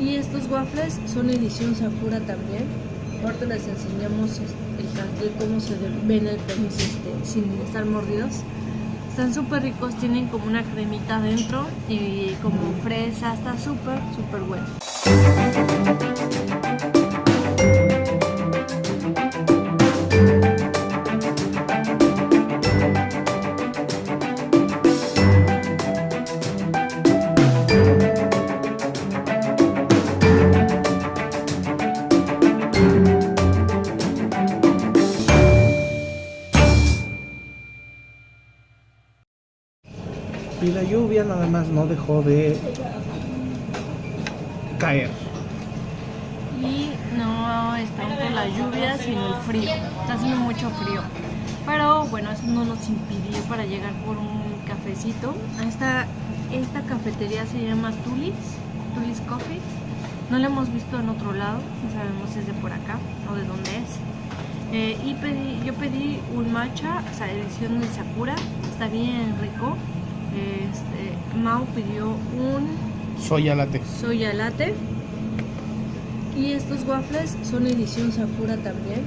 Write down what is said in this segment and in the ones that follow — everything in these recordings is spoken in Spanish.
Y estos waffles son edición Sakura también. Ahorita les enseñamos el cartel, cómo se ven el tenis este, sin estar mordidos. Están súper ricos, tienen como una cremita adentro y como fresa, está súper, súper bueno. Y la lluvia nada más no dejó de caer. Y no es tanto la lluvia, sino el frío. Está haciendo mucho frío. Pero bueno, eso no nos impidió para llegar por un cafecito. Esta, esta cafetería se llama Tulis, Tulis Coffee. No la hemos visto en otro lado, no sabemos si es de por acá o de dónde es. Eh, y pedí, yo pedí un matcha, o sea, edición de Sakura, está bien rico. Este, Mau pidió un Soya latte. soya latte. Y estos waffles son edición Sakura también.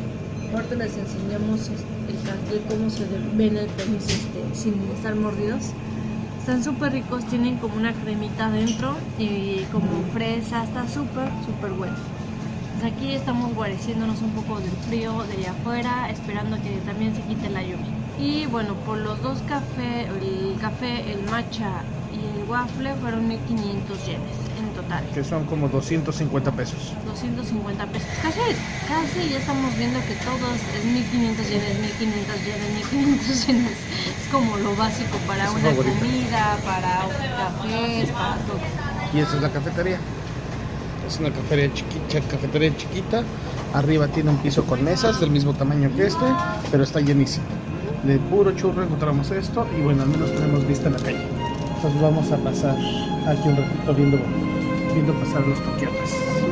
Ahorita les enseñamos el cartel, cómo se ven el tenis este, sin estar mordidos. Están súper ricos, tienen como una cremita adentro y como fresa, está súper, súper bueno. Pues aquí estamos guareciéndonos un poco del frío de allá afuera, esperando que también se quite la lluvia. Y bueno, por los dos cafés, el café, el matcha y el waffle fueron 1500 yenes en total. Que son como 250 pesos. 250 pesos. Casi, casi ya estamos viendo que todos es 1500 yenes, 1500 yenes, 1500 yenes. Es como lo básico para Es una favorita. comida, para cafés, para todo. Y esa es la cafetería. Es una cafetería chiquita, cafetería chiquita. Arriba tiene un piso con mesas del mismo tamaño que este, pero está llenísimo. De puro churro encontramos esto y bueno, al menos tenemos vista en la calle. Entonces vamos a pasar aquí un ratito viendo, viendo pasar los toquiotes.